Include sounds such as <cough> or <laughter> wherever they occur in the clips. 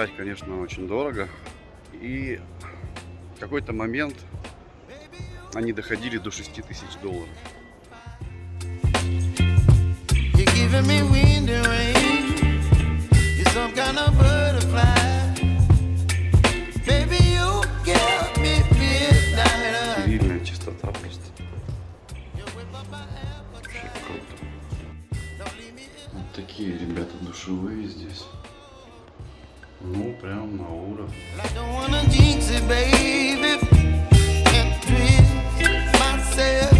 летать, конечно, очень дорого. И в какой-то момент они доходили до 6 тысяч долларов. Стерильная чистота просто. Вообще круто. Вот такие ребята душевые здесь. Ну, прям на уровне. I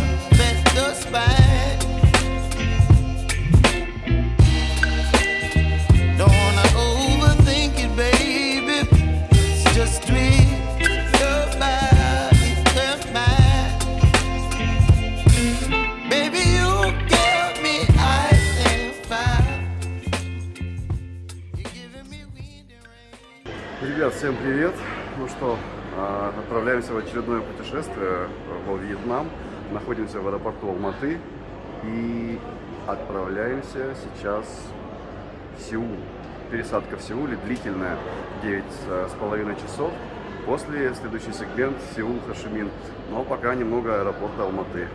всем привет! Ну что, а, отправляемся в очередное путешествие во Вьетнам. Находимся в аэропорту Алматы и отправляемся сейчас в Сеул. Пересадка в Сеуле длительная, 9 с половиной часов. После следующий сегмент Сеул Хашимин. Но пока немного аэропорта Алматы.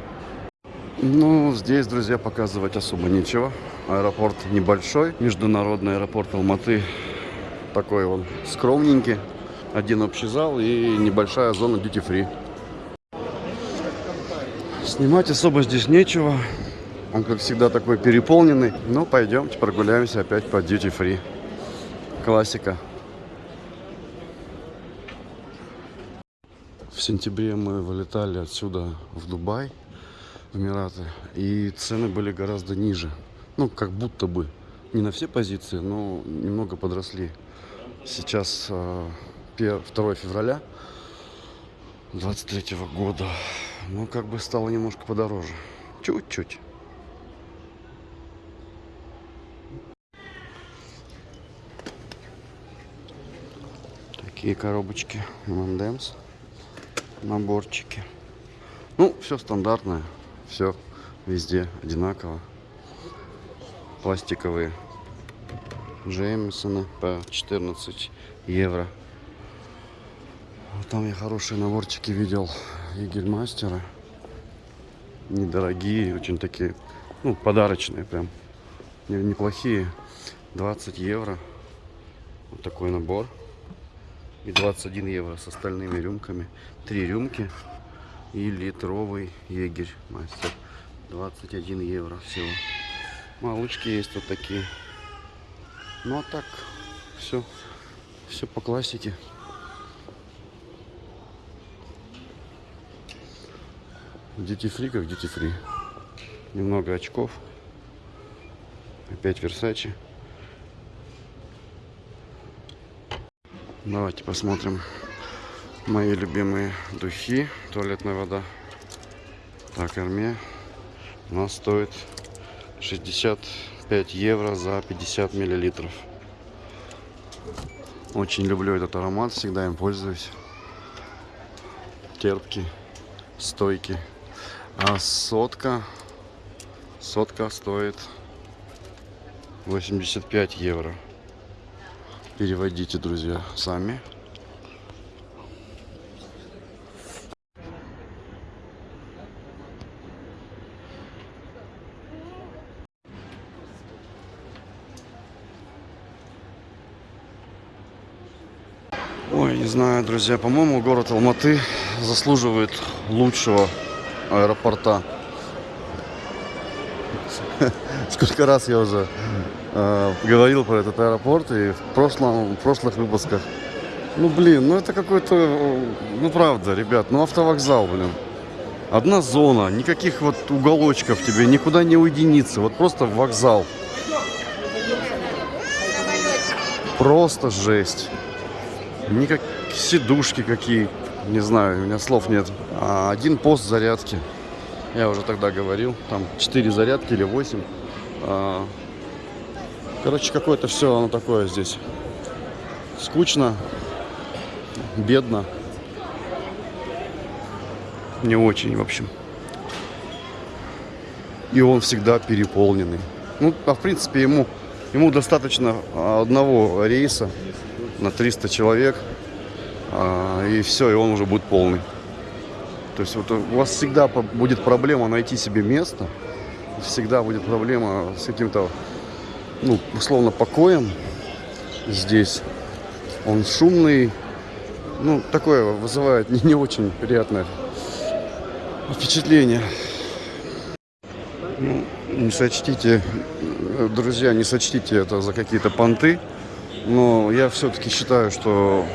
Ну, здесь, друзья, показывать особо нечего. Аэропорт небольшой, международный аэропорт Алматы такой он скромненький. Один общий зал и небольшая зона free. Снимать особо здесь нечего. Он, как всегда, такой переполненный. Ну, пойдемте прогуляемся опять по free. Классика. В сентябре мы вылетали отсюда в Дубай, в Эмираты, и цены были гораздо ниже. Ну, как будто бы. Не на все позиции, но немного подросли. Сейчас э, пе- 2 февраля 23 года. Ну, как бы стало немножко подороже. Чуть-чуть. Такие коробочки M&M's. Наборчики. Ну, все стандартное. Все везде одинаково. Пластиковые. Джеймсона по 14 евро. Вот Там я хорошие наборчики видел Егельмастера. Недорогие, очень такие, ну, подарочные прям. Не- Неплохие. 20 евро. Вот такой набор. И 21 евро с остальными рюмками. Три рюмки и литровый егерь мастер. 21 евро всего. Малышки есть вот такие. Ну а так все, все по классике. Дети фри как дети фри. Немного очков. Опять Версачи. Давайте посмотрим мои любимые духи. Туалетная вода. Так, армия. Она стоит 60 5 евро за 50 миллилитров. Очень люблю этот аромат, всегда им пользуюсь. Терпкий, стойкий. А сотка, сотка стоит 85 евро. Переводите, друзья, сами. Знаю, друзья, по-моему, город Алматы заслуживает лучшего аэропорта. <laughs> Сколько раз я уже э, говорил про этот аэропорт и в прошлом, в прошлых выпусках. Ну, блин, ну это какой-то, ну правда, ребят, ну автовокзал, блин. Одна зона, никаких вот уголочков тебе, никуда не уединиться, вот просто вокзал. Просто жесть. Никак сидушки какие, не знаю, у меня слов нет. А один пост зарядки. Я уже тогда говорил, там 4 зарядки или 8. А, Короче, какое-то все оно такое здесь. Скучно, бедно. Не очень, в общем. И он всегда переполненный. Ну, а в принципе, ему, ему достаточно одного рейса на 300 человек, и все, и он уже будет полный. То есть вот у вас всегда будет проблема найти себе место, всегда будет проблема с каким-то, ну, условно, покоем здесь. Он шумный, ну, такое вызывает не, не очень приятное впечатление. Ну, не сочтите, э, друзья, не сочтите это за какие-то понты, но я все-таки считаю, что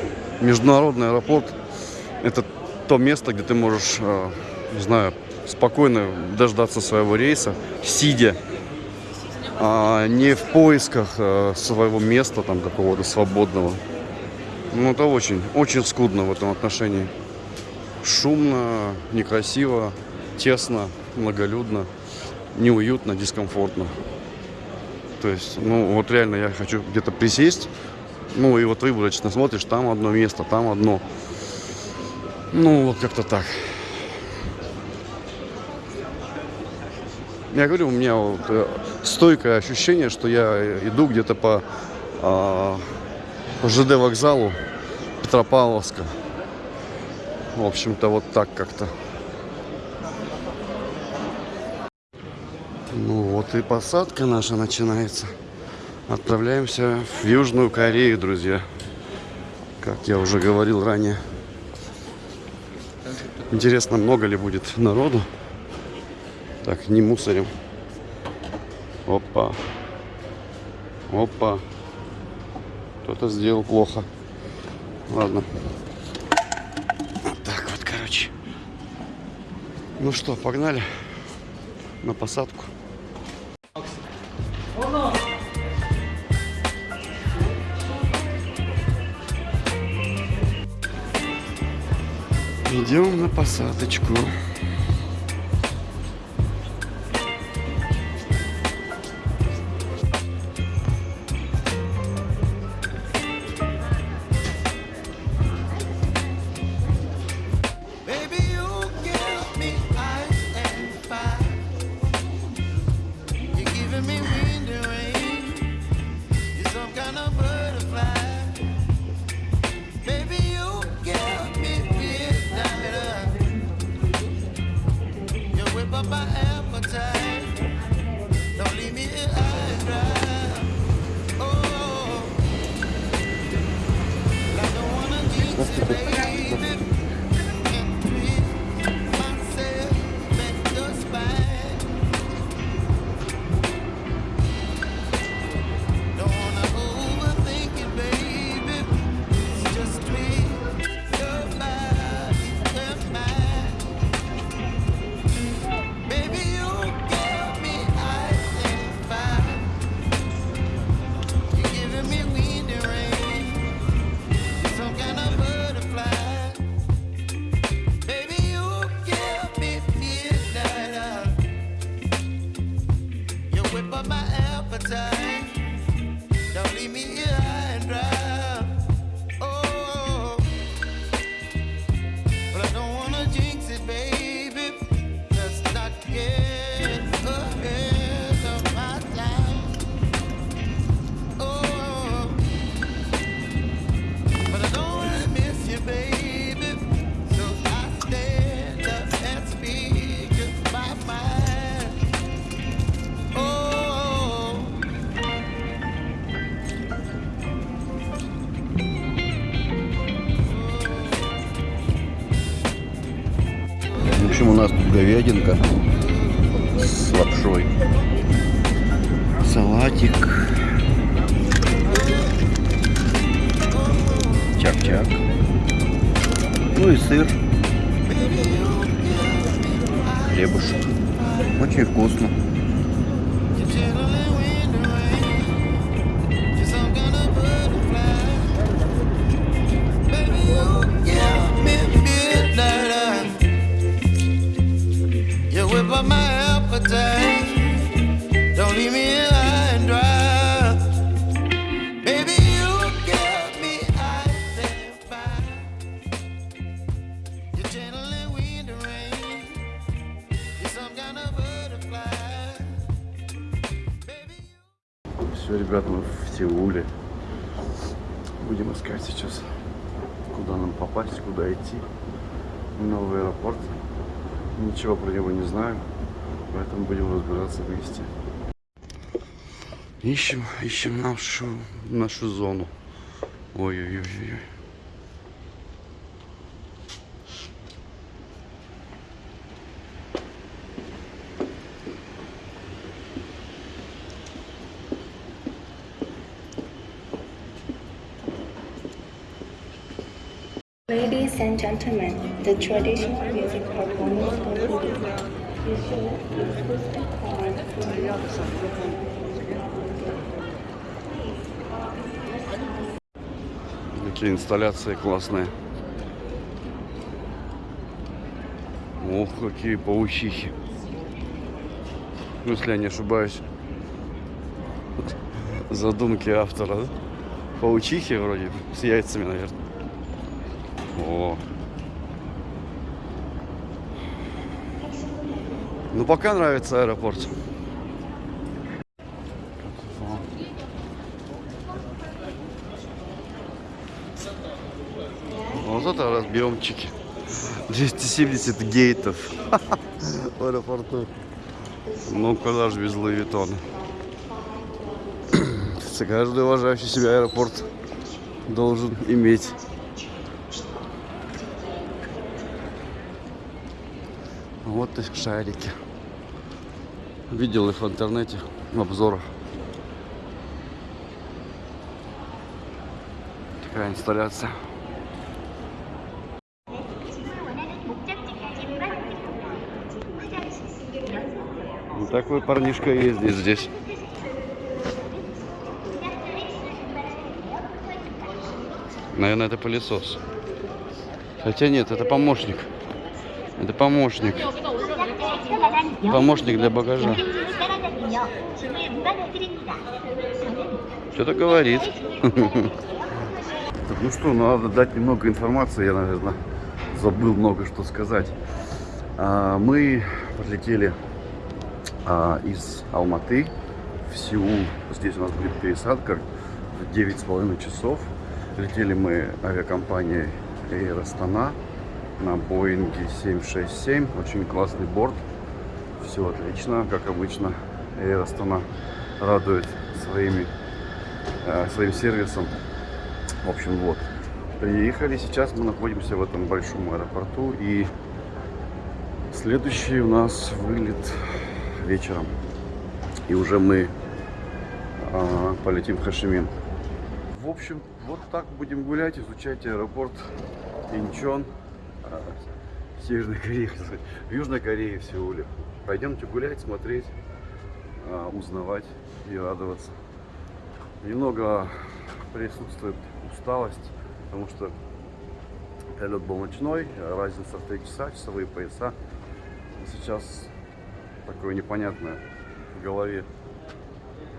международный аэропорт – это то место, где ты можешь, э, не знаю, спокойно дождаться своего рейса, сидя, а не в поисках э, своего места там какого-то свободного. Ну, это очень, очень скудно в этом отношении. Шумно, некрасиво, тесно, многолюдно, неуютно, дискомфортно. То есть, ну, вот реально я хочу где-то присесть, ну, и вот выборочно смотришь, там одно место, там одно. Ну, вот как-то так. Я говорю, у меня вот э, стойкое ощущение, что я иду где-то по, а, по ЖД вокзалу Петропавловска. В общем-то, вот так как-то. Ну вот и посадка наша начинается. Отправляемся в Южную Корею, друзья. Как я уже говорил ранее. Интересно, много ли будет народу? Так, не мусорим. Опа. Опа. Кто-то сделал плохо. Ладно. Вот так вот, короче. Ну что, погнали на посадку. Посадочку. Нас Все, ребят, мы в Сеуле. будем искать сейчас, куда нам попасть, куда идти. Новый аэропорт. Ничего про него не знаю, поэтому будем разбираться вместе. Ищем, ищем нашу, нашу зону. Ой-ой-ой-ой. The traditional music performance concluded. Какие инсталляции классные. Ох, какие паучихи. Ну, если я не ошибаюсь. <laughs> Задумки автора, да? Паучихи вроде, с яйцами, наверное. О. Ну, пока нравится аэропорт. Вот это разъемчики. 270 гейтов <laughs> в аэропорту. Ну, куда же без Луи Виттона? <clears throat> Каждый уважающий себя аэропорт должен иметь. Вот их шарики. Видел их в интернете, в обзорах. Такая инсталляция. Такой парнишка ездит здесь. Наверное, это пылесос. Хотя нет, это помощник. Это помощник. Помощник для багажа. Что-то говорит. Ну что, надо дать немного информации. Я, наверное, забыл много что сказать. А, Мы подлетели а, из Алматы в Сеул. Здесь у нас будет пересадка в 9,5 часов. Летели мы авиакомпанией Air Astana на Боинге 767. Очень классный борт. Все отлично, как обычно. Air Astana радует своими, э, своим сервисом. В общем, вот. Приехали. Сейчас мы находимся в этом большом аэропорту. И следующий у нас вылет вечером. И уже мы а, полетим в Хашимин. В общем, вот так будем гулять, изучать аэропорт Инчон. в Северной сказать, в <laughs> Южной Корее, в Сеуле. Пойдемте гулять, смотреть, а, узнавать и радоваться. Немного присутствует усталость, потому что полет был ночной, разница в 3 часа, часовые пояса. Сейчас такое непонятное в голове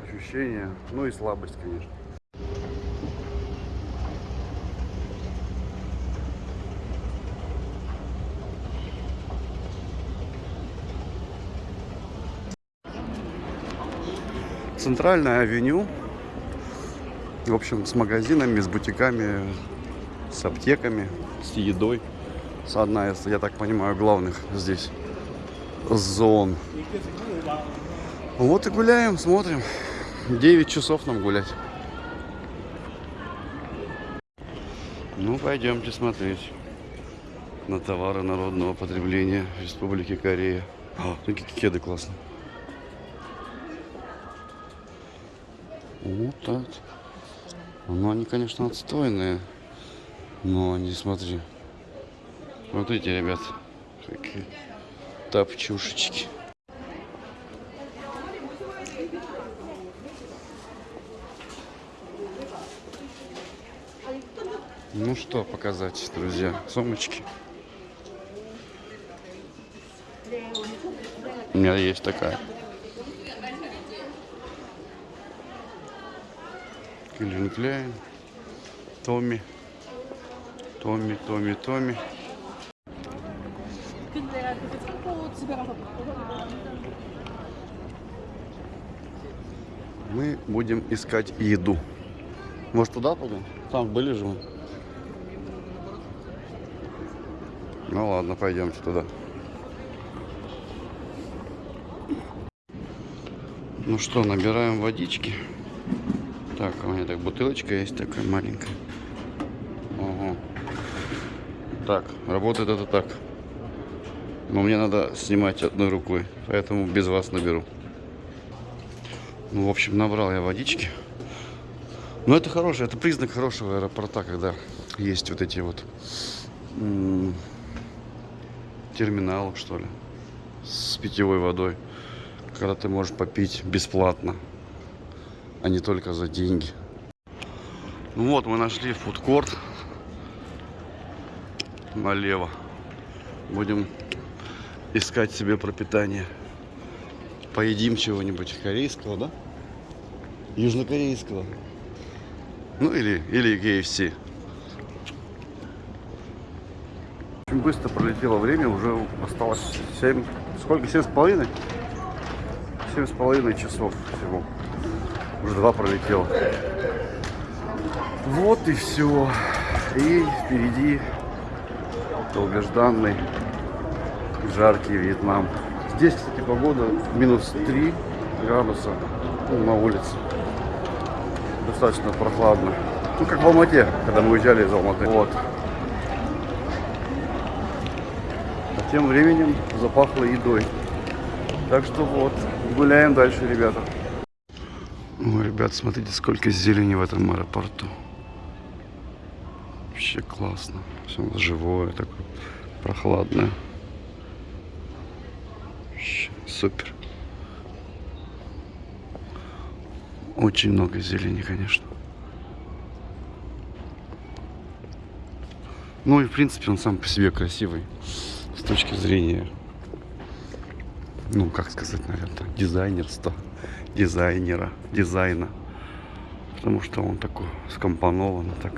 ощущение, ну и слабость, конечно. Центральная авеню. В общем, с магазинами, с бутиками, с аптеками, с едой. С одна из, я так понимаю, главных здесь зон. Вот и гуляем, смотрим. 9 часов нам гулять. Ну, пойдемте смотреть на товары народного потребления Республики Корея. А, ну, кеды классные. Вот так. Ну, они, конечно, отстойные. Но они, смотри. Вот эти, ребят. Какие тапчушечки. Ну что показать, друзья? Сумочки. У меня есть такая. Кельвин Кляйн, Томми, Томми, Томми, Томми. Мы будем искать еду. Может туда пойдем? Там были же мы. Ну ладно, пойдемте туда. Ну что, набираем водички. Так, у меня так бутылочка есть такая маленькая. Ого. Так, работает это так. Но мне надо снимать одной рукой, поэтому без вас наберу. Ну, в общем, набрал я водички. Но это хорошее, это признак хорошего аэропорта, когда есть вот эти вот терминалы, что ли, с питьевой водой, когда ты можешь попить бесплатно, а не только за деньги. Ну вот, мы нашли фудкорт налево. Будем искать себе пропитание. Поедим чего-нибудь корейского, да? Южнокорейского. Ну или, или KFC. Очень быстро пролетело время, уже осталось 7, сколько, 7 с половиной? 7 с половиной часов всего. Уже два пролетело. Вот и все. И впереди долгожданный жаркий Вьетнам. Здесь, кстати, погода минус 3 градуса ну, на улице. Достаточно прохладно. Ну, как в Алмате, когда мы уезжали из Алматы. Вот. А тем временем запахло едой. Так что вот, гуляем дальше, ребята. Ребят, смотрите, сколько зелени в этом аэропорту. Вообще классно. Все живое, такое прохладное. Вообще Супер. Очень много зелени, конечно. Ну и в принципе он сам по себе красивый с точки зрения, ну как сказать, наверное, дизайнерства, дизайнера, дизайна. Потому что он такой скомпонован, так.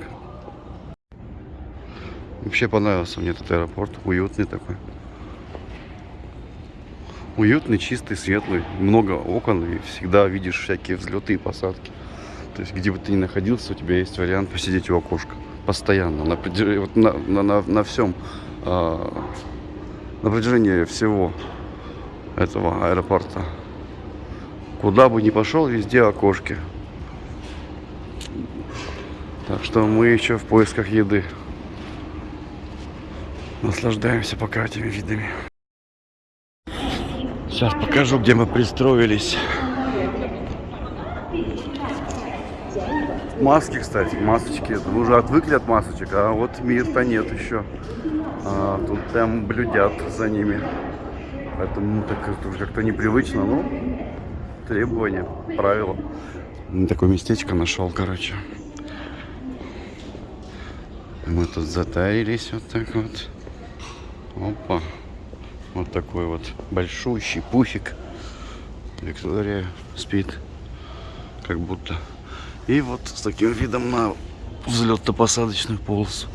Вообще понравился мне этот аэропорт, уютный такой. Уютный, чистый, светлый, много окон и всегда видишь всякие взлеты и посадки. То есть где бы ты ни находился, у тебя есть вариант посидеть у окошка. Постоянно, на, вот на, на, на, на всем, а, на протяжении всего этого аэропорта. Куда бы ни пошел, везде окошки. Так что мы еще в поисках еды. Наслаждаемся пока этими видами. Сейчас покажу, где мы пристроились. Маски, кстати, масочки. Мы уже отвыкли от масочек, а вот мир-то нет еще. А, тут прям блюдят за ними. Поэтому ну, так как-то непривычно, ну, требования, правила. Такое местечко нашел, короче. Мы тут затаились вот так вот. Опа. Вот такой вот большущий пуфик. Виктория спит. Как будто. И вот с таким видом на взлетно-посадочную полосу.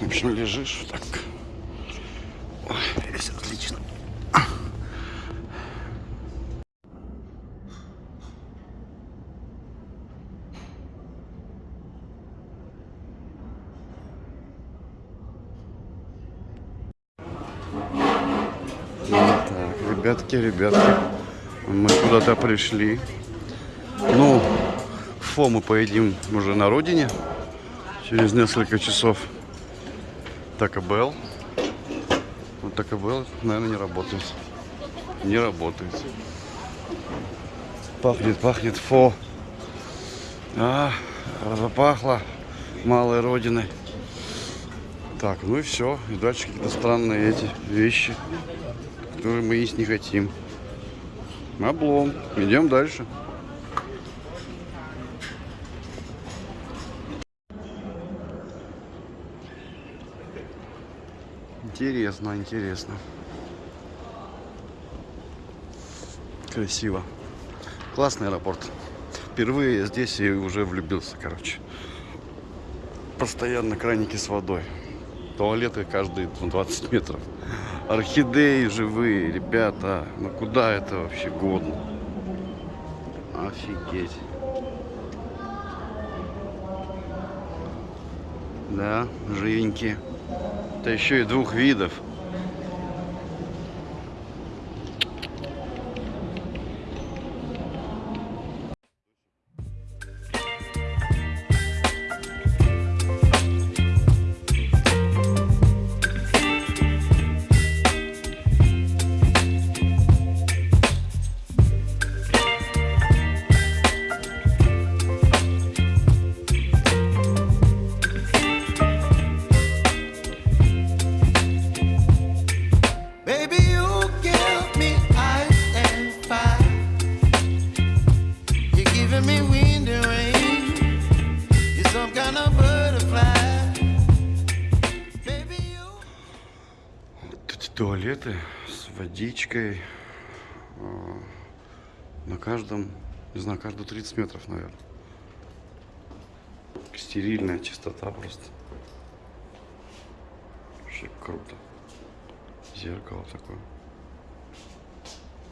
В общем, лежишь так. Ой, здесь отлично. Так, ребятки, ребятки, мы куда-то пришли. Ну, фо мы поедим уже на родине через несколько часов. Тако Белл. Вот Тако Белл, наверное, не работает. Не работает. Пахнет, пахнет фо. А, запахло малой родиной. Так, ну и все. И дальше какие-то странные эти вещи, которые мы есть не хотим. Облом. Идем дальше. Интересно, интересно. Красиво. Классный аэропорт. Впервые здесь и уже влюбился, короче. Постоянно краники с водой. Туалеты каждые 20 метров. Орхидеи живые, ребята. Ну куда это вообще годно? Офигеть. Да, живенькие. Это еще и двух видов. Водичкой э, на каждом, не знаю, каждые 30 метров, наверное. Стерильная чистота просто. Вообще круто. Зеркало такое.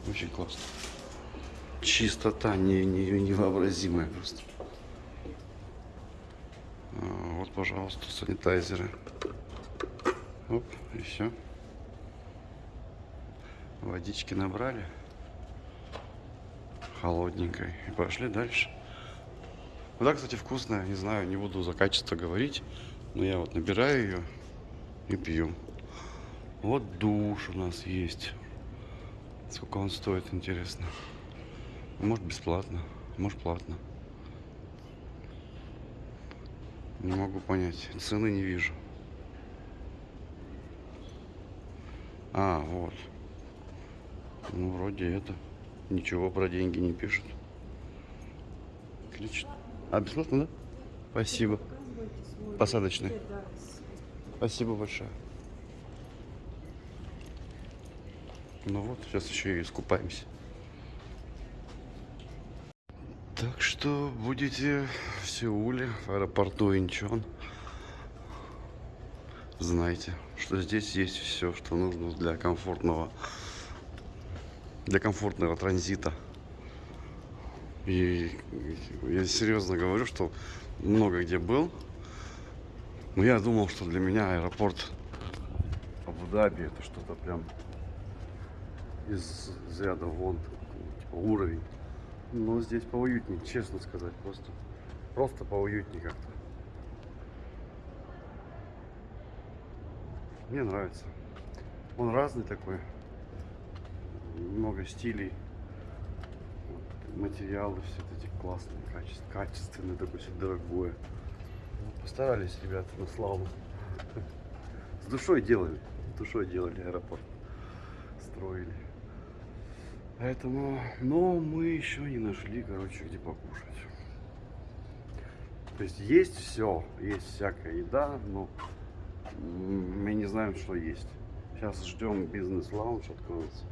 Очень классно. Чистота не, не, невообразимая просто. А, Вот, пожалуйста, санитайзеры. Оп, и все. Водички набрали. Холодненькой. И пошли дальше. Вода, кстати, вкусная. Не знаю, не буду за качество говорить. Но я вот набираю ее и пью. Вот душ у нас есть. Сколько он стоит, интересно. Может бесплатно, может платно. Не могу понять. Цены не вижу. А, вот. Ну, вроде это. Ничего про деньги не пишут. Отлично. А, бесплатно, да? Спасибо. Посадочный. Спасибо большое. Ну вот, сейчас еще и искупаемся. Так что будете в Сеуле, в аэропорту Инчон. Знайте, что здесь есть все, что нужно для комфортного, для комфортного транзита. И я серьезно говорю, что много где был, но я думал, что для меня аэропорт Абу-Даби это что-то прям из ряда вон типа, уровень. Но здесь поуютнее, честно сказать, просто. Просто поуютнее как-то. Мне нравится. Он разный такой. Много стилей. Вот, материалы все эти классные, качественные, качественные, такое все дорогое. Ну, Постарались ребята на славу. С душой делали. С душой делали аэропорт. Строили. Поэтому, но мы еще не нашли, короче, где покушать. То есть есть все, есть всякая еда, но мы не знаем, что есть. Сейчас ждем бизнес-лаунж откроется.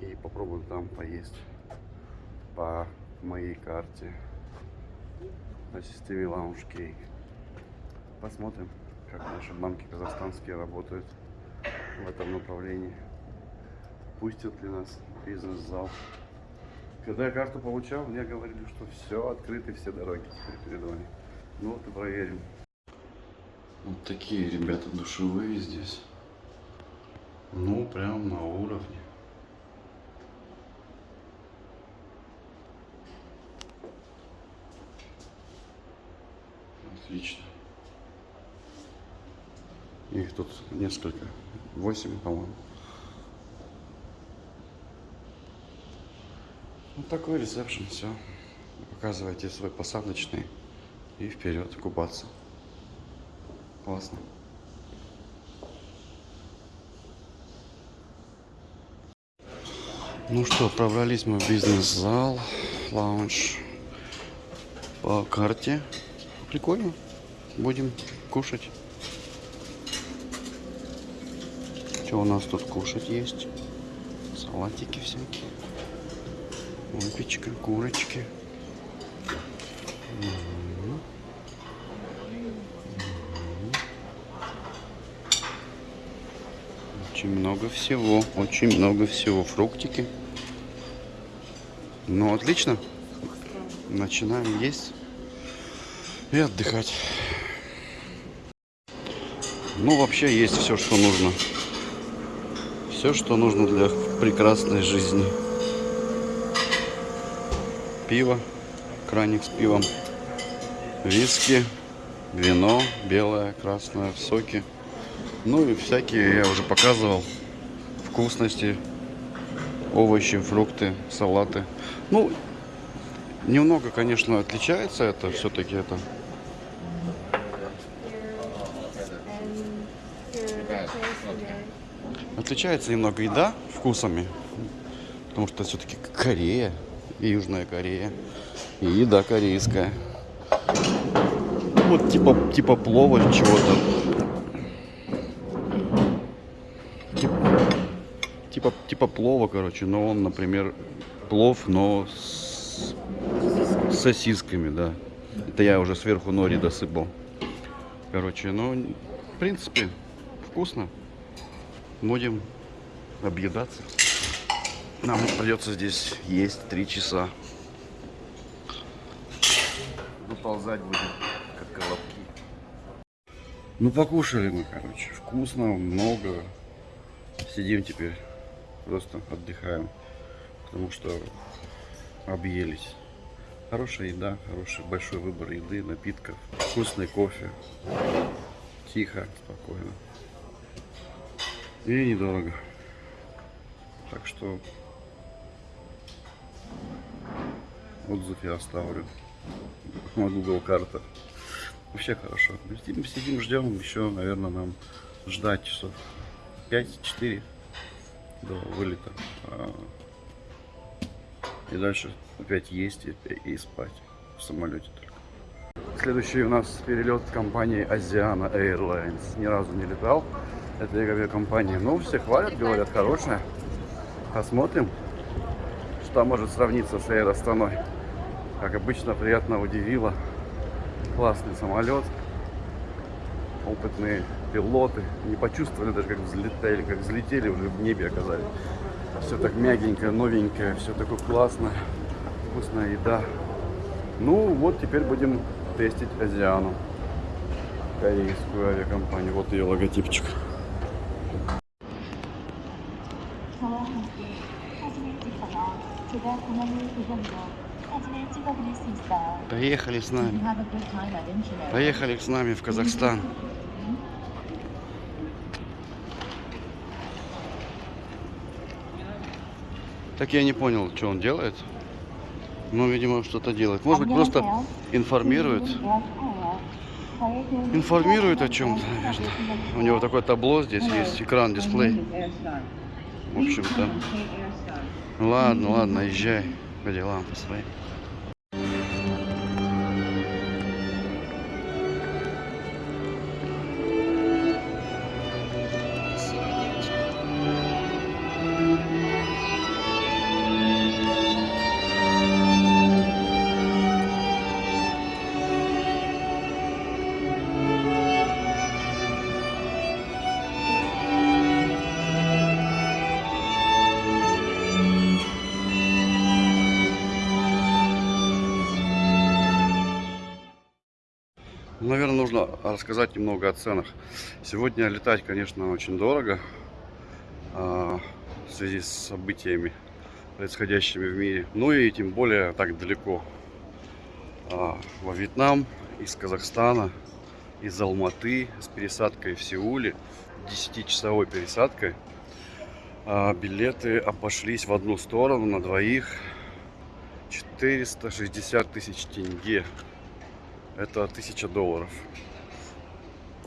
И попробуем там поесть по моей карте на системе Lounge Key. Посмотрим, как наши банки казахстанские работают в этом направлении. Пустят ли нас бизнес-зал. Когда я карту получал, мне говорили, что все открыты, все дороги теперь перед вами. Ну вот и проверим. Вот такие ребята душевые здесь. Ну, прям на уровне. Отлично. Их тут несколько. Восемь, по-моему. Вот такой ресепшн, все. Показывайте свой посадочный и вперед купаться. Классно. Ну что, пробрались мы в бизнес-зал, лаунж по карте. Прикольно. Будем кушать. Что у нас тут кушать есть? Салатики всякие. Выпечка, курочки. Мгм. Очень много всего, очень много всего. Фруктики. Ну, отлично. Начинаем есть. и отдыхать. Ну, вообще есть все, что нужно. Все, что нужно для прекрасной жизни. Пиво, краник с пивом, виски, вино, белое, красное, соки. Ну и всякие, я уже показывал, вкусности, овощи, фрукты, салаты. Ну, немного, конечно, отличается это, все-таки это Отличается немного еда вкусами, потому что все-таки Корея и Южная Корея, и еда корейская. Вот типа, типа плова чего-то. Типа, типа, плова, короче, но он, например, плов, но с, с сосисками, да. Это я уже сверху нори досыпал. Короче, ну, в принципе, вкусно будем объедаться. Нам придется здесь есть три часа. Выползать будем, как колобки. Ну, покушали мы, короче. Вкусно, много. Сидим теперь, просто отдыхаем. Потому что объелись. Хорошая еда, хороший большой выбор еды, напитков, вкусный кофе. Тихо, спокойно. И недорого. Так что отзыв я оставлю на Google карта. Вообще хорошо. Сидим, сидим, ждем. Еще, наверное, нам ждать часов 5-4 до вылета. А, И дальше опять есть и, и спать в самолете только. Следующий у нас перелет компании Asiana Airlines. Ни разу не летал этой авиакомпании. Ну, все хвалят, говорят, хорошая. Посмотрим, что может сравниться с Air Астаной. Как обычно, приятно удивило. Классный самолет. Опытные пилоты не почувствовали даже, как взлетели, как взлетели, уже в небе оказались. Все так мягенькое, новенькое, все такое классно, вкусная еда. Ну вот теперь будем тестить Азиану, корейскую авиакомпанию. Вот ее логотипчик. Поехали с нами. Поехали с нами в Казахстан. Так я не понял, что он делает. Ну, видимо, что-то делает. Может быть, просто информирует. Информирует о чем-то, наверное. У него такое табло здесь есть, экран, дисплей. В общем-то. Ладно, ладно, езжай по делам по своим. Рассказать немного о ценах. Сегодня летать, конечно, очень дорого а, в связи с событиями, происходящими в мире. Ну и тем более так далеко. А, во Вьетнам, из Казахстана, из Алматы, с пересадкой в Сеуле, 10-часовой пересадкой. А, билеты обошлись в одну сторону на двоих 460 тысяч тенге это 1000 долларов.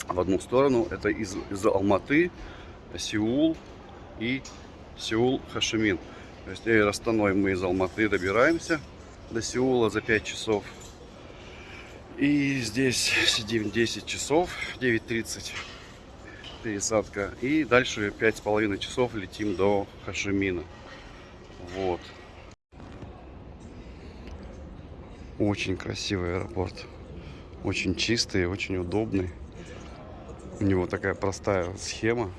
В одну сторону это из, из Алматы, Сеул и Сеул Хашимин. То есть Эйр Астаной мы из Алматы добираемся до Сеула за 5 часов. И здесь сидим 10 часов, 9.30 пересадка. И дальше 5,5 часов летим до Хашимина. Вот. Очень красивый аэропорт. Очень чистый, очень удобный. У него такая простая схема,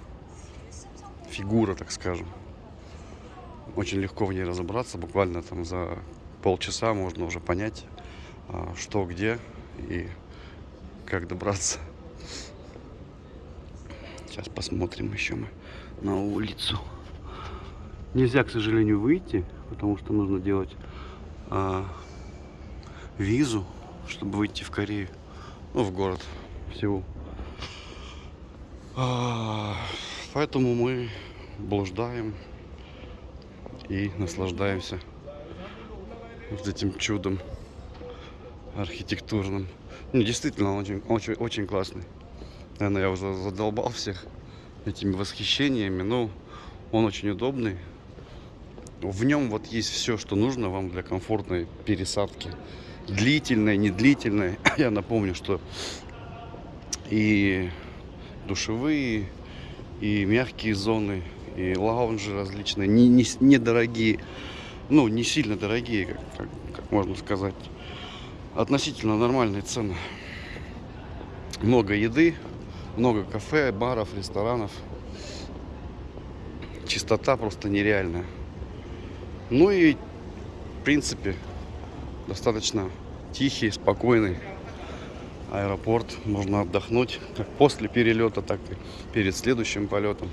фигура, так скажем. Очень легко в ней разобраться. Буквально там за полчаса можно уже понять, а, что где. И как добраться. Сейчас посмотрим еще мы на улицу. Нельзя, к сожалению, выйти, потому что нужно делать а, визу, чтобы выйти в Корею, ну, в город, в Сеул. А, поэтому мы блуждаем и наслаждаемся вот этим чудом архитектурным. Не, действительно, он очень, очень, очень классный. Наверное, я уже задолбал всех этими восхищениями, но он очень удобный. В нем вот есть все, что нужно вам для комфортной пересадки. Длительной, не длительной. <laughs> Я напомню, что и душевые, и мягкие зоны, и лаунжи различные, не, не, с- недорогие, ну, не сильно дорогие, как, как, как можно сказать. Относительно нормальные цены. Много еды, много кафе, баров, ресторанов. Чистота просто нереальная. Ну и, в принципе, достаточно тихий, спокойный аэропорт. Можно отдохнуть как после перелета, так и перед следующим полетом.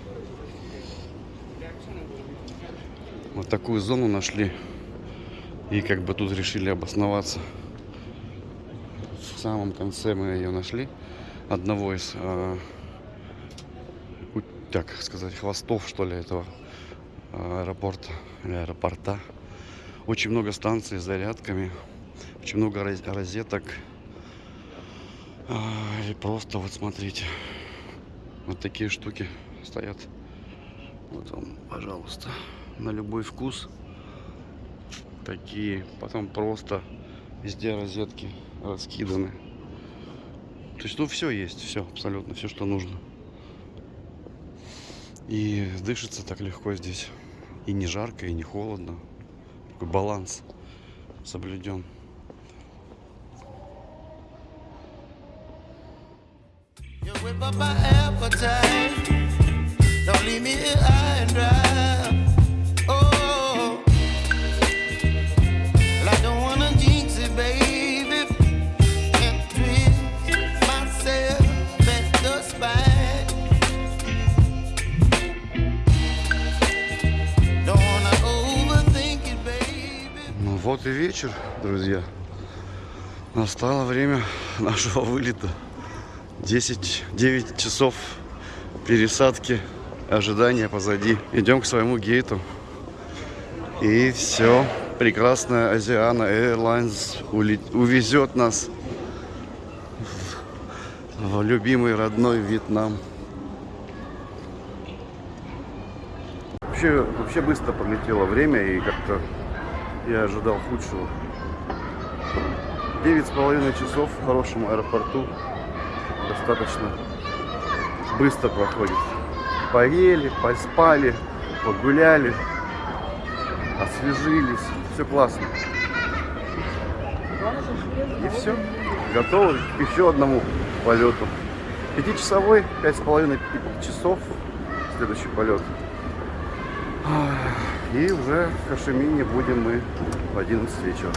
Вот такую зону нашли. И как бы тут решили обосноваться. В самом конце мы ее нашли. Одного из, э, так сказать, хвостов, что ли, этого аэропорта аэропорта. Очень много станций с зарядками. Очень много роз- розеток. А, И просто вот смотрите. Вот такие штуки стоят. Вот вам, пожалуйста, на любой вкус. Такие. Потом просто везде розетки раскиданы. То есть, ну, все есть, все, абсолютно, все, что нужно. И дышится так легко здесь. И не жарко, и не холодно. Такой баланс соблюден. Ну вот и вечер, друзья. Настало время <laughs> нашего вылета. 10, 9 часов пересадки, ожидания позади. Идем к своему гейту. И все. Прекрасная Азиана Airlines увезет нас в любимый родной Вьетнам. Вообще, вообще быстро пролетело время и как-то я ожидал худшего. Девять с половиной часов в хорошем аэропорту достаточно быстро проходит. Поели, поспали, погуляли, освежились. Все классно. И все. Готовы к еще одному полету. Пятичасовой, пять с половиной часов следующий полет. И уже в Хашимине будем мы в 11 вечера.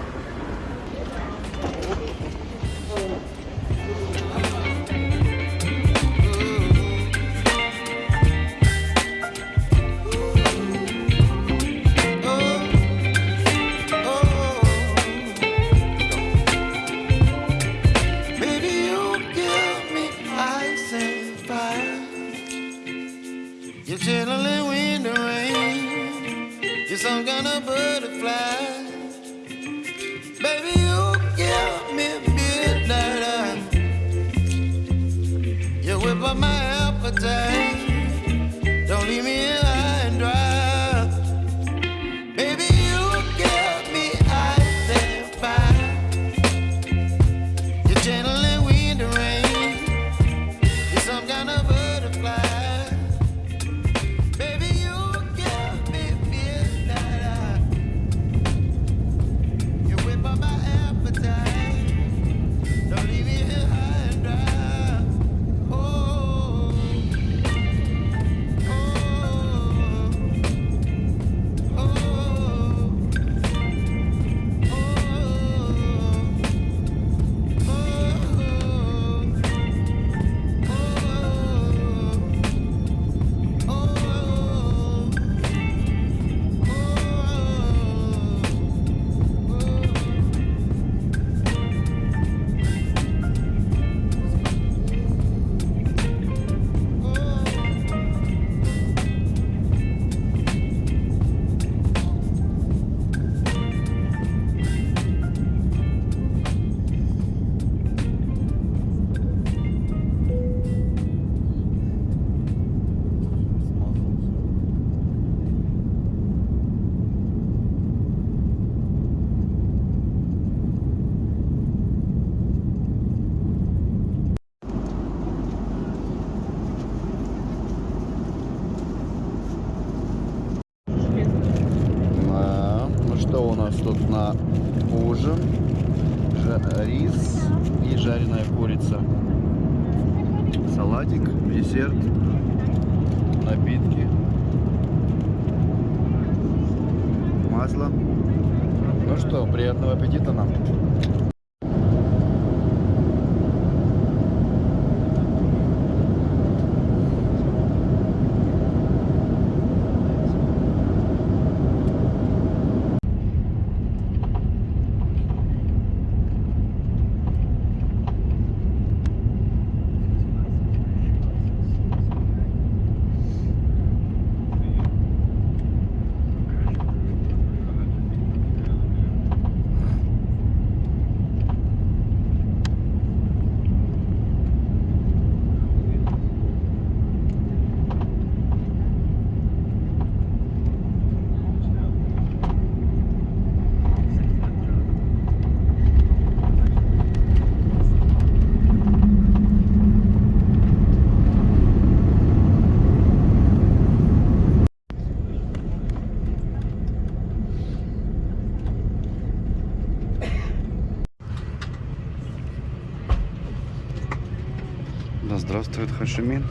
Здравствует Хашимин.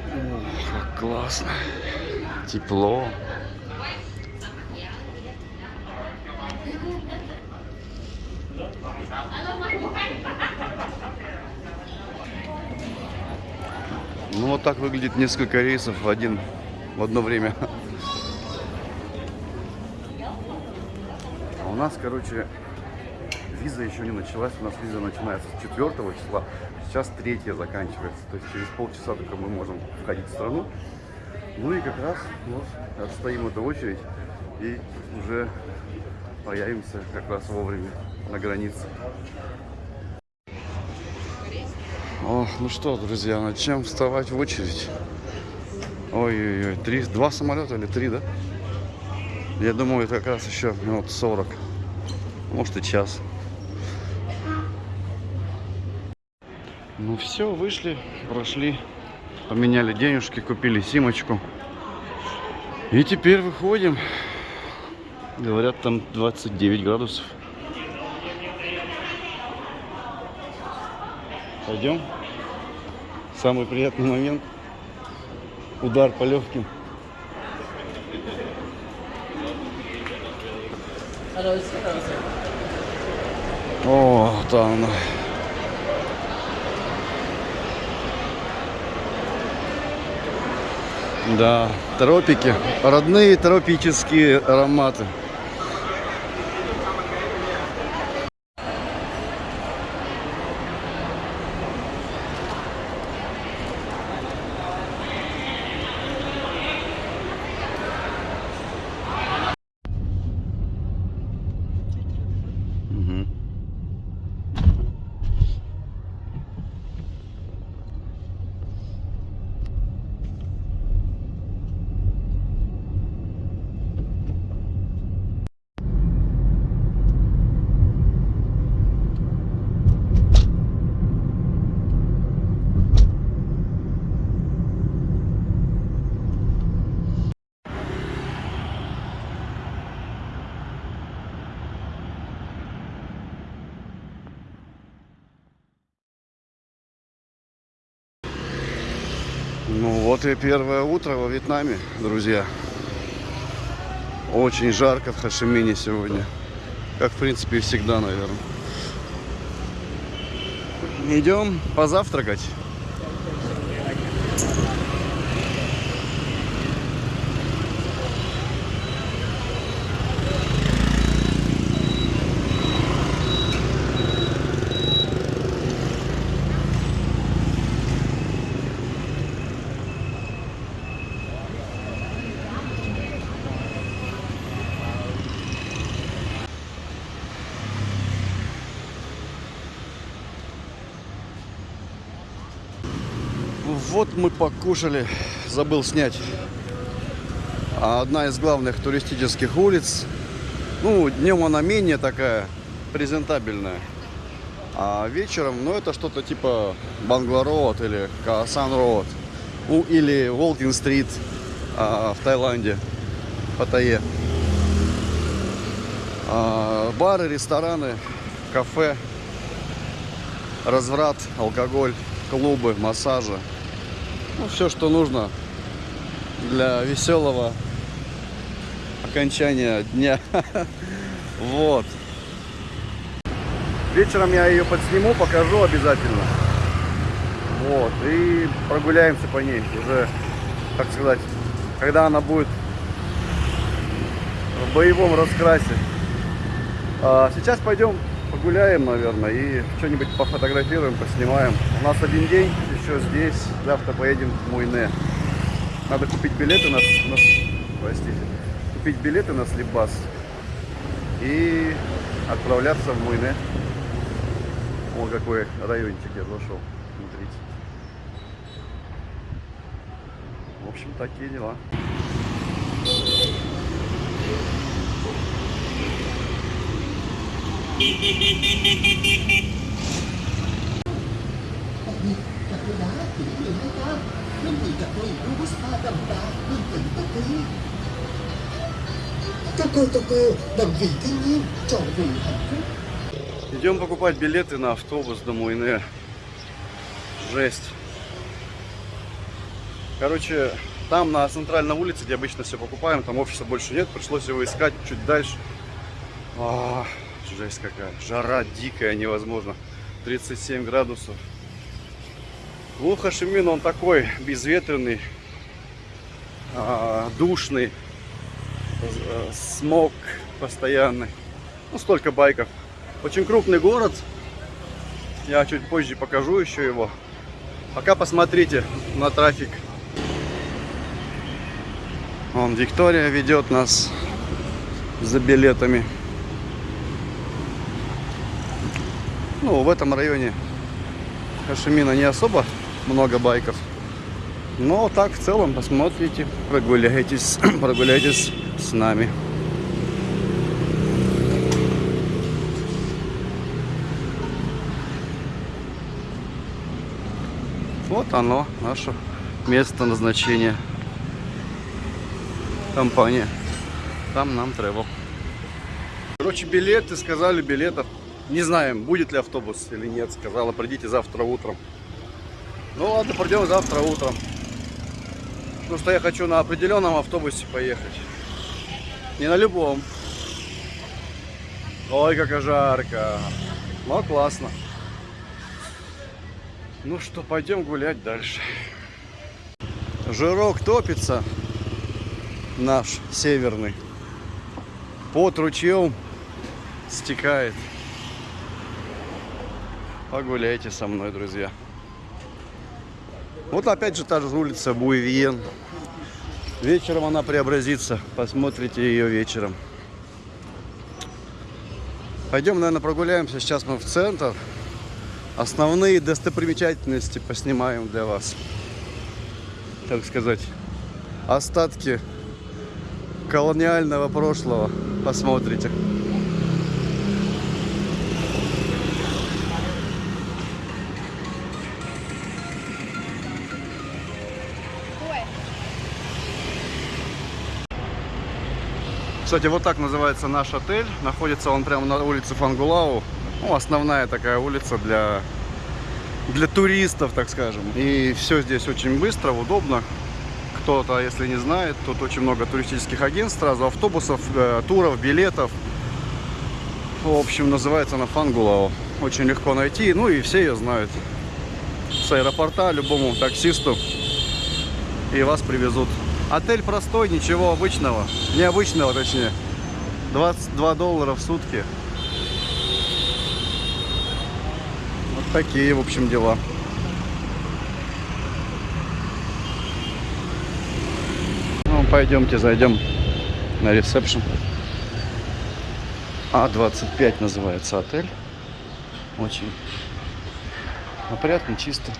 Ох, как классно. Тепло. Так выглядит несколько рейсов в один в одно время. А у нас, короче, виза еще не началась. У нас виза начинается с 4 числа. Сейчас 3 заканчивается. То есть через полчаса только мы можем входить в страну. Ну и как раз вот отстоим эту очередь и уже появимся как раз вовремя на границе. Ох, ну что, друзья, над чем вставать в очередь? Ой-ой-ой, три, два самолета или три, да? Я думаю, это как раз еще минут 40. Может и час. Ну все, вышли, прошли, поменяли денежки, купили симочку. И теперь выходим. Говорят, там 29 градусов. Пойдем. Самый приятный момент. Удар по легким. О, там она. Да, тропики. Родные тропические ароматы. Ну вот и первое утро во Вьетнаме, друзья. Очень жарко в Хашимине сегодня. Как, в принципе, и всегда, наверное. Идем позавтракать. Вот мы покушали, забыл снять. А Одна из главных туристических улиц Ну, днем она менее такая презентабельная. А вечером, ну, это что-то типа Бангла Роуд или Каасан Роуд. Ну, или Волкин Стрит а, в Таиланде, Паттайе. А, бары, рестораны, кафе, разврат, алкоголь, клубы, массажи. Ну, все, что нужно для веселого окончания дня. <laughs> Вот. Вечером я ее подсниму, покажу обязательно. Вот. И прогуляемся по ней уже, так сказать, когда она будет в боевом раскрасе. А сейчас пойдем погуляем, наверное, и что-нибудь пофотографируем, поснимаем. У нас один день еще здесь, завтра поедем в Муйне. Надо купить билеты на, на простите, купить билеты на Слепбас и отправляться в Муйне. О, какой райончик я зашел. Смотрите. В общем, такие дела. Идем покупать билеты на автобус до Муйне. Жесть. Короче, там на центральной улице, где обычно все покупаем, там офиса больше нет, пришлось его искать чуть дальше. А, жесть какая. Жара дикая, невозможно. 37 градусов. Ну, Хашимин, он такой безветренный, душный, э, смог постоянный. Ну, столько байков. Очень крупный город. Я чуть позже покажу еще его. Пока посмотрите на трафик. Вон Виктория ведет нас за билетами. Ну, в этом районе Хашимина не особо много байков. Но так в целом посмотрите, прогуляйтесь, <clears throat> прогуляйтесь с нами. Вот оно, наше место назначения. Компания. Там нам travel. Короче, билеты, сказали билетов. Не знаем, будет ли автобус или нет. Сказала, придите завтра утром. Ну ладно, придем завтра утром. Потому что я хочу на определенном автобусе поехать. Не на любом. Ой, как жарко. Ну, классно. Ну что, пойдем гулять дальше. Жирок топится наш северный. Под ручьем стекает. Погуляйте со мной, друзья. Вот опять же та же улица Буевиен. Вечером она преобразится. Посмотрите ее вечером. Пойдем, наверное, прогуляемся. Сейчас мы в центр. Основные достопримечательности поснимаем для вас. Так сказать, остатки колониального прошлого посмотрите. Кстати, вот так называется наш отель. Находится он прямо на улице Фангулау. Ну, основная такая улица для, для туристов, так скажем. И все здесь очень быстро, удобно. Кто-то, если не знает, тут очень много туристических агентств, сразу автобусов, э, туров, билетов. В общем, называется она Фангулау. Очень легко найти, ну и все ее знают. С аэропорта любому таксисту и вас привезут. Отель простой, ничего обычного. Необычного, точнее. 22 доллара в сутки. Вот такие, в общем, дела. Ну, пойдемте, зайдем на ресепшн. А25 называется отель. Очень опрятный, чистый.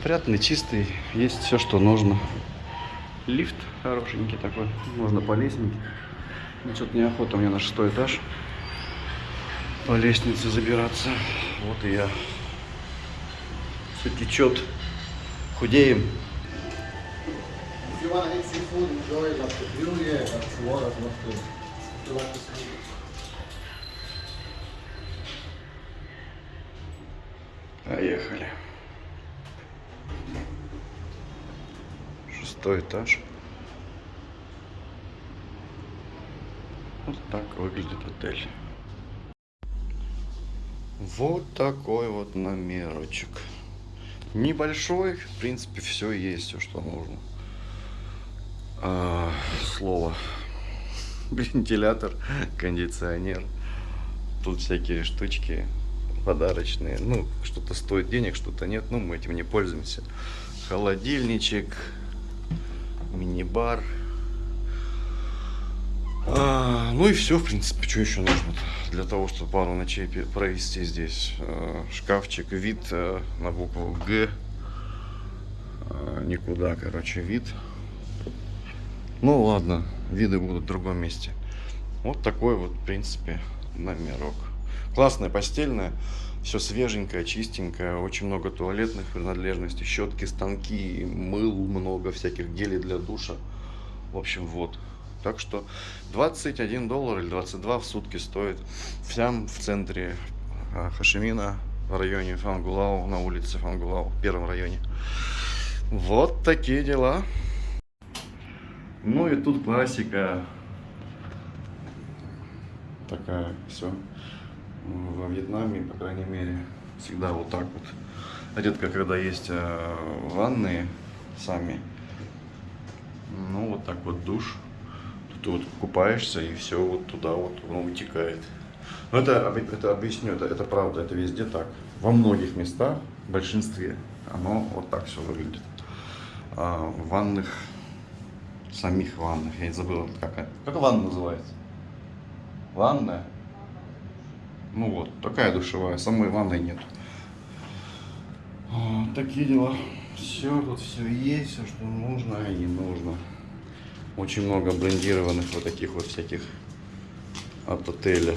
Опрятный, чистый. Есть все, что нужно. Лифт хорошенький такой. Можно по лестнике. Что-то неохота мне на шестой этаж по лестнице забираться. Вот и я. Все течет. Худеем. If Шестой этаж. Вот так выглядит отель. Вот такой вот номерочек. Небольшой, в принципе, все есть, все, что нужно. А, слово. Вентилятор, кондиционер. Тут всякие штучки подарочные. Ну, что-то стоит денег, что-то нет. Ну, мы этим не пользуемся. Холодильничек, мини-бар. А, ну и все, в принципе, что еще нужно для того, чтобы пару ночей провести здесь. А, шкафчик, вид а, на букву Г. А, никуда, короче, вид. Ну ладно, виды будут в другом месте. Вот такой вот, в принципе, номерок. Классная постельная, все свеженькое, чистенькое, очень много туалетных принадлежностей, щетки, станки, мыл много, всяких гелей для душа. В общем, вот. Так что 21 доллар или 22 в сутки стоит всем в центре а, Хашимина, в районе Фангулау, на улице Фангулау, в первом районе. Вот такие дела. Ну и тут классика. Такая все. Во Вьетнаме, по крайней мере, всегда вот так вот. Редко, когда есть э, ванные сами. Ну, вот так вот душ. Тут вот купаешься, и все вот туда вот оно утекает. Но это, это объясню, это, это правда, это везде так. Во многих местах, в большинстве, оно вот так все выглядит. А в ванных, самих ваннах, я не забыл, как, как ванна называется? Ванная? Ну вот, такая душевая, самой ванной нет. А, Такие дела. Все, тут все есть, все, что нужно и не нужно. Очень много брендированных вот таких вот всяких от отеля.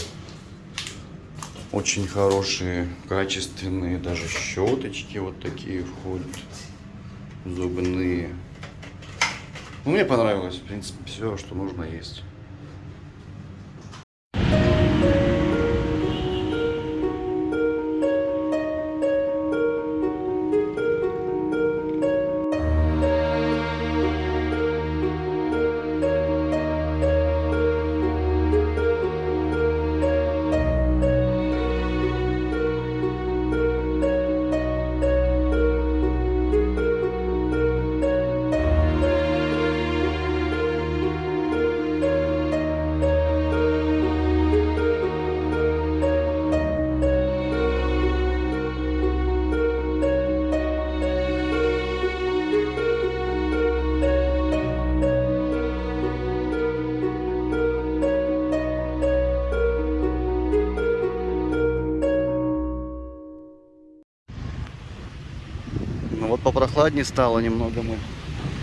Очень хорошие, качественные даже щеточки вот такие входят. Зубные. Ну, мне понравилось, в принципе, все, что нужно есть. Попрохладнее стало немного. Мы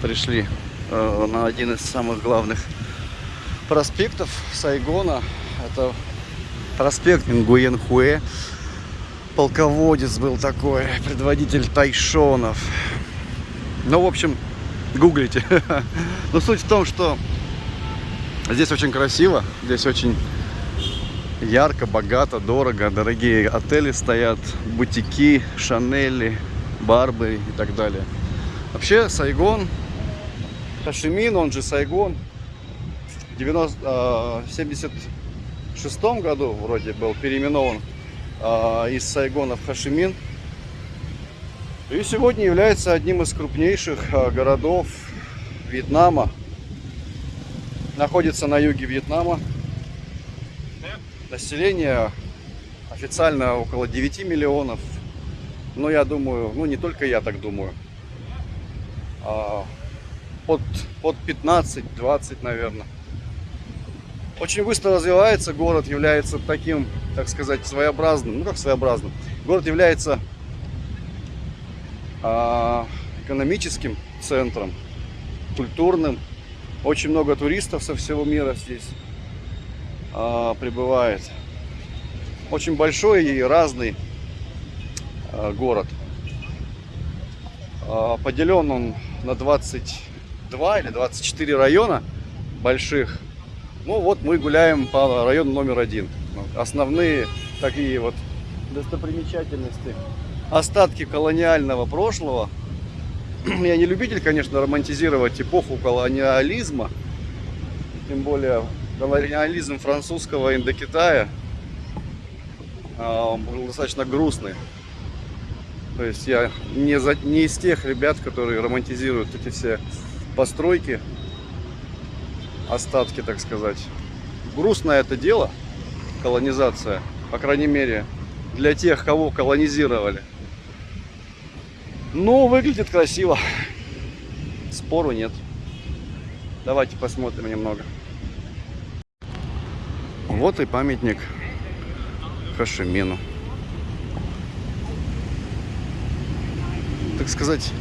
пришли э, на один из самых главных проспектов Сайгона. Это проспект Нгуенхуэ. Полководец был такой, предводитель тайшонов. Ну, в общем, гуглите. <laughs> Но суть в том, что здесь очень красиво, здесь очень ярко, богато, дорого, дорогие отели стоят, бутики, шанели, барбы и так далее. Вообще Сайгон, Хашимин, он же Сайгон, в 90, а, 76 году вроде был переименован а, из Сайгона в Хашимин. И сегодня является одним из крупнейших а, городов Вьетнама. Находится на юге Вьетнама. Население официально около 9 миллионов. Но я думаю, ну не только я так думаю. а, Под, под 15-20, наверное. Очень быстро развивается город, является таким, так сказать, своеобразным. Ну как своеобразным? Город является а, экономическим центром, культурным. Очень много туристов со всего мира здесь. а, прибывает. Очень большой и разный город. А, Поделен он на 22 или 24 района больших. Ну вот мы гуляем по району номер один. Основные такие вот достопримечательности. Остатки колониального прошлого. <clears throat> Я не любитель, конечно, романтизировать эпоху колониализма. Тем более колониализм французского Индокитая а, был достаточно грустный. То есть я не, за- не из тех ребят, которые романтизируют эти все постройки, остатки, так сказать. Грустное это дело, колонизация, по крайней мере, для тех, кого колонизировали. Но выглядит красиво. Спору нет. Давайте посмотрим немного. Вот и памятник Хашимину. Так сказать,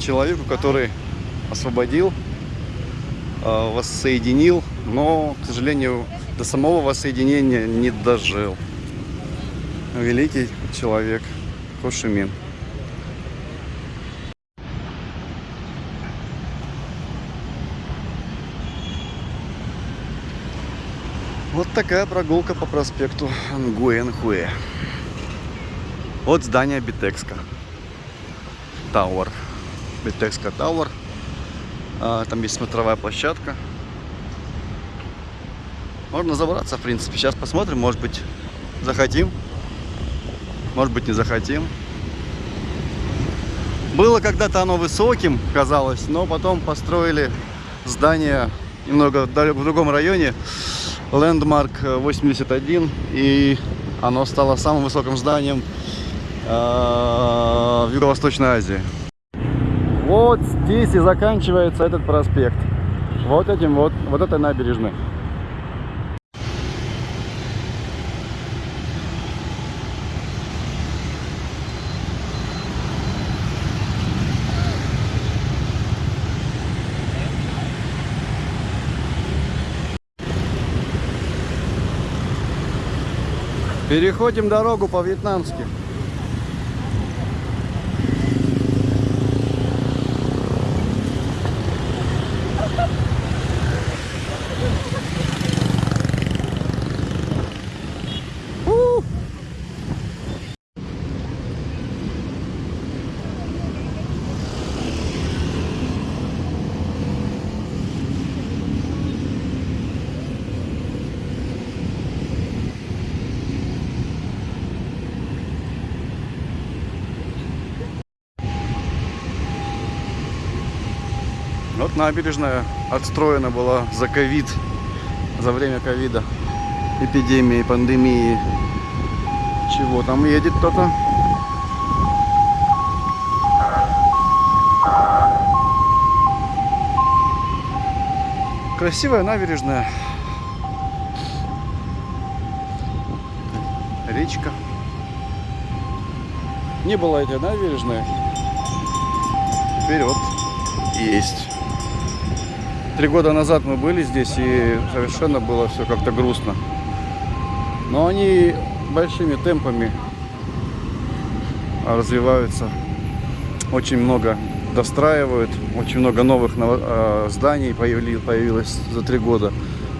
человеку, который освободил, э, воссоединил, но, к сожалению, до самого воссоединения не дожил. Великий человек Хошимин. Вот такая прогулка по проспекту Нгуэнхуэ. Вот здание Bitexco. Tower. Bitexco Tower. А, Там есть смотровая площадка. Можно забраться, в принципе. Сейчас посмотрим, может быть, захотим. Может быть, не захотим. Было когда-то оно высоким, казалось, но потом построили здание немного в другом районе. Лендмарк 81, и оно стало самым высоким зданием в Юго-Восточной Азии. Вот здесь и заканчивается этот проспект. Вот этим вот, вот этой набережной. Переходим дорогу по-вьетнамски. Набережная отстроена была за ковид, за время ковида, эпидемии, пандемии. Чего там едет кто-то? Красивая набережная. Речка. Не было этой набережной. Теперь вот есть. Три года назад мы были здесь, и совершенно было все как-то грустно. Но они большими темпами развиваются. Очень много достраивают, очень много новых э, зданий появилось за три года.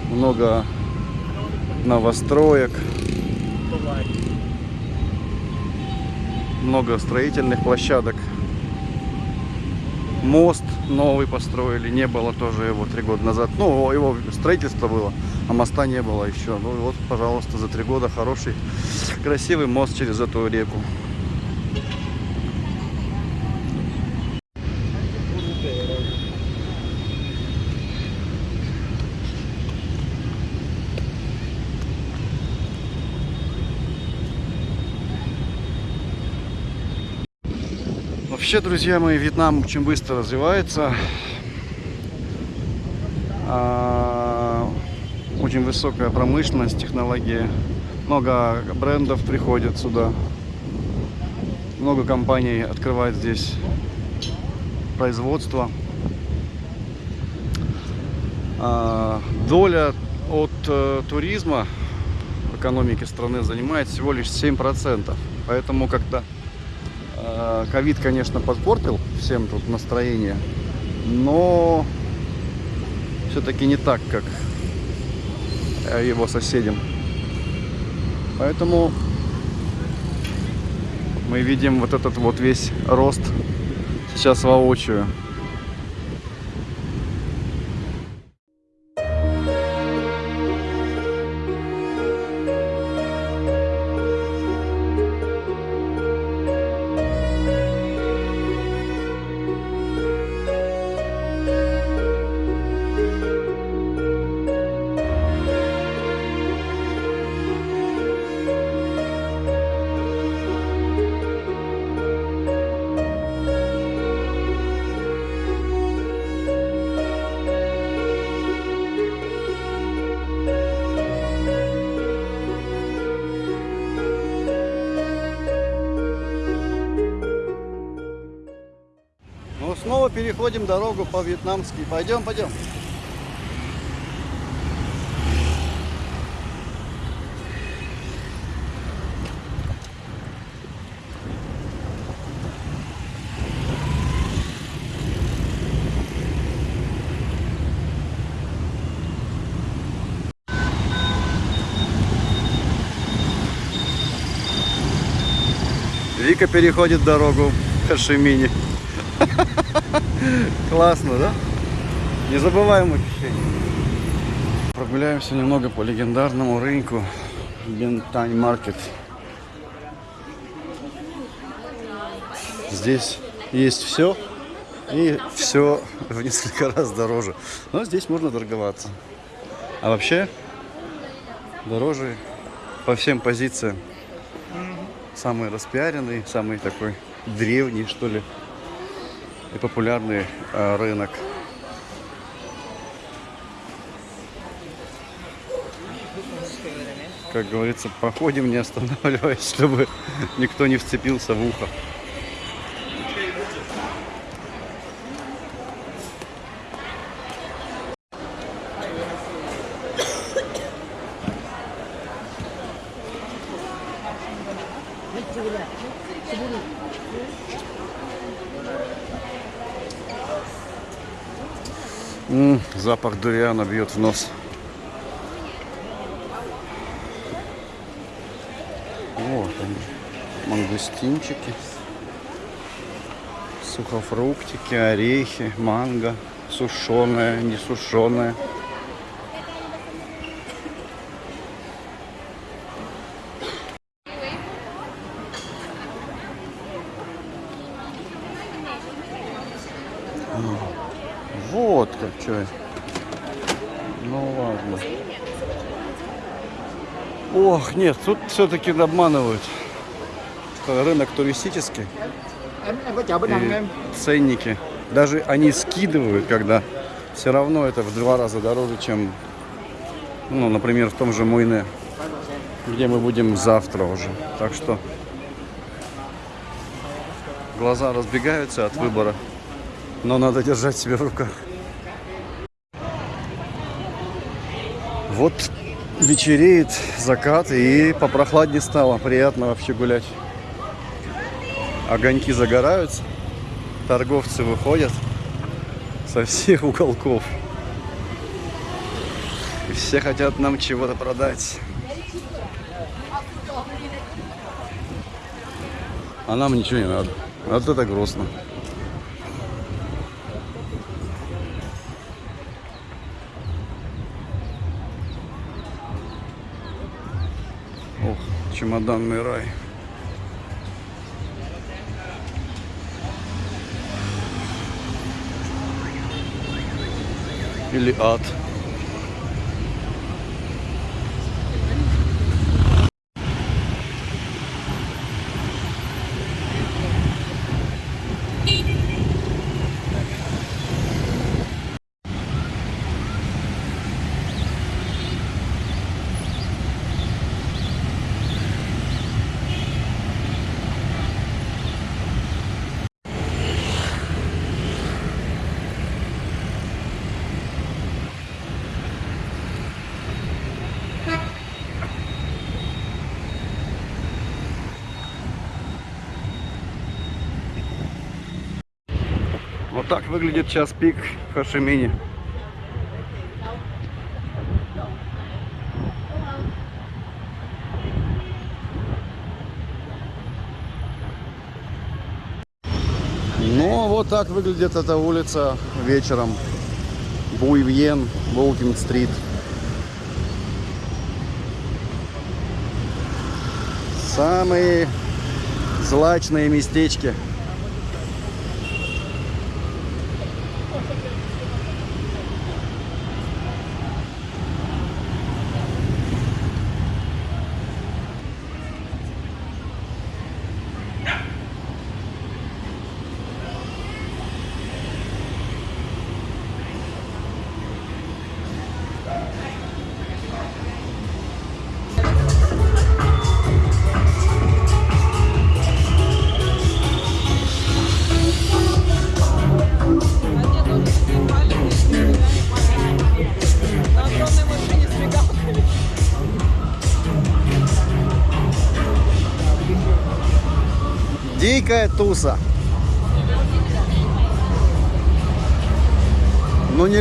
Много новостроек. Много строительных площадок. Мост новый построили, не было тоже его три года назад. Ну, его строительство было, а моста не было еще. Ну вот, пожалуйста, за три года хороший, красивый мост через эту реку. Вообще, друзья мои, Вьетнам очень быстро развивается. А, Очень высокая промышленность, технологии. Много брендов приходят сюда. Много компаний открывает здесь производство. А, Доля от э, туризма в экономике страны занимает всего лишь 7%. Поэтому, когда ковид, конечно, подпортил всем тут настроение, но все-таки не так, как э, его соседям. Поэтому мы видим вот этот вот весь рост сейчас воочию. Снова переходим дорогу по-вьетнамски. Пойдем, пойдем. Вика переходит дорогу в Хашимине. Классно, да? Незабываемое ощущение. Прогуляемся немного по легендарному рынку Бентань Маркет. Здесь есть все и все в несколько раз дороже. Но здесь можно торговаться. А вообще дороже по всем позициям. Самый распиаренный, самый такой древний, что ли, и популярный э, рынок. Как говорится, проходим, не останавливаясь, <laughs> чтобы никто не вцепился в ухо. Запах дуриана бьет в нос. Вот они, мангустинчики, сухофруктики, орехи, манго, сушеное, не сушеное. Вот как что. Ну ладно. Ох, нет, тут все-таки обманывают. Это Рынок туристический. И ценники. Даже они скидывают, когда все равно это в два раза дороже, чем, ну, например, в том же Муйне, где мы будем завтра уже. Так что глаза разбегаются от выбора, но надо держать себя в руках. Вот вечереет закат и попрохладнее стало. Приятно вообще гулять. Огоньки загораются, торговцы выходят со всех уголков. И все хотят нам чего-то продать. А нам ничего не надо. Вот это грустно. Ох, чемоданный рай. Или ад. Выглядит час пик в Хашимине. Ну, вот так выглядит эта улица вечером. Буйвьен, Волкинг-стрит. Самые злачные местечки.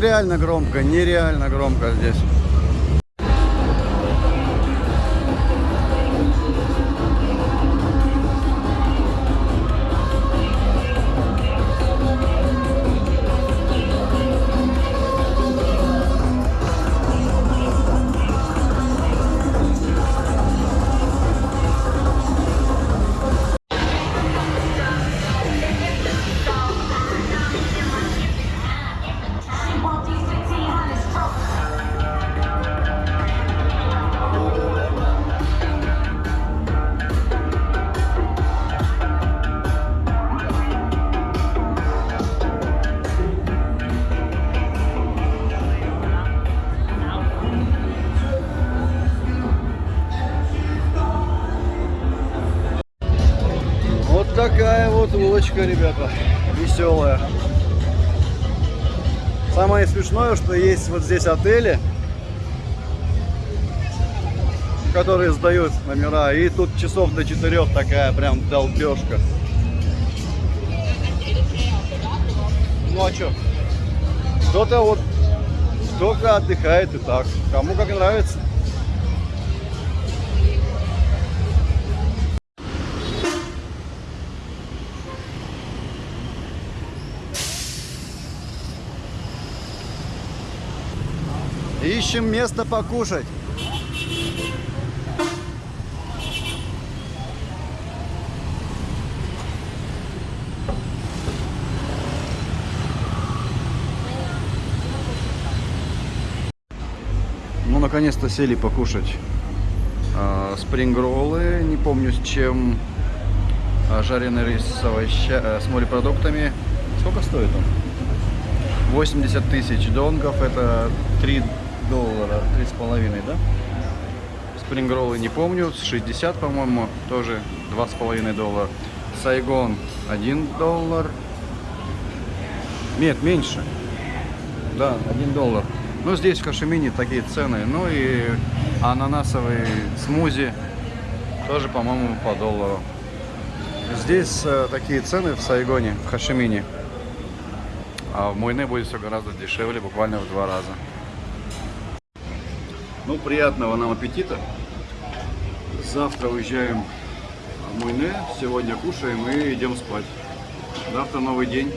Нереально громко, нереально громко здесь. Улочка, ребята, веселая. Самое смешное, что есть вот здесь отели, которые сдают номера, и тут часов до четырех такая прям долбежка. Ну а что? Кто-то вот только отдыхает и так. Кому как нравится. Ищем место покушать. Ну, наконец-то сели покушать а, спрингроллы, не помню с чем, а, жареный рис с, овоща... э, с морепродуктами. Сколько стоит он? 80 тысяч донгов, это 3 доллара, 3,5, да? Спрингроллы не помню, 60, по-моему, тоже 2,5 доллара. Сайгон 1 доллар. Нет, меньше. Да, 1 доллар. Ну, здесь в Кашемине такие цены. Ну и ананасовый смузи тоже, по-моему, по доллару. Здесь э, такие цены в Сайгоне, в Хашимине. А в Мойне будет все гораздо дешевле, буквально в два раза. Ну, приятного нам аппетита. Завтра уезжаем в Мойне, сегодня кушаем и идем спать. Завтра новый день.